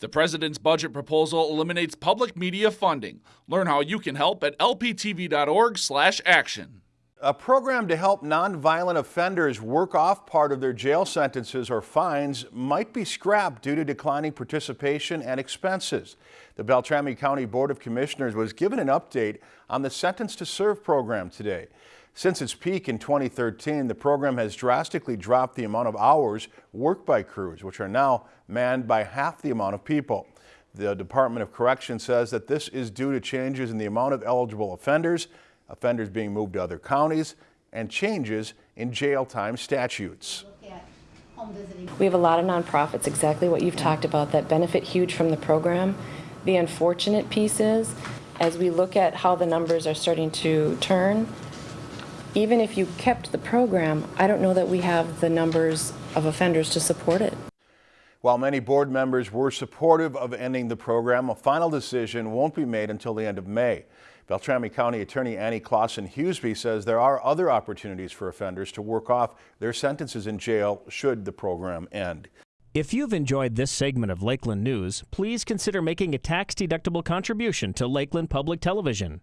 The president's budget proposal eliminates public media funding. Learn how you can help at lptv.org/action. A program to help nonviolent offenders work off part of their jail sentences or fines might be scrapped due to declining participation and expenses. The Beltrami County Board of Commissioners was given an update on the Sentence to Serve program today. Since its peak in 2013, the program has drastically dropped the amount of hours worked by crews, which are now manned by half the amount of people. The Department of Correction says that this is due to changes in the amount of eligible offenders, offenders being moved to other counties, and changes in jail time statutes. We have a lot of nonprofits, exactly what you've talked about, that benefit huge from the program. The unfortunate piece is, as we look at how the numbers are starting to turn, even if you kept the program, I don't know that we have the numbers of offenders to support it. While many board members were supportive of ending the program, a final decision won't be made until the end of May. Beltrami County Attorney Annie Claesson Huseby says there are other opportunities for offenders to work off their sentences in jail should the program end. If you've enjoyed this segment of Lakeland News, please consider making a tax-deductible contribution to Lakeland Public Television.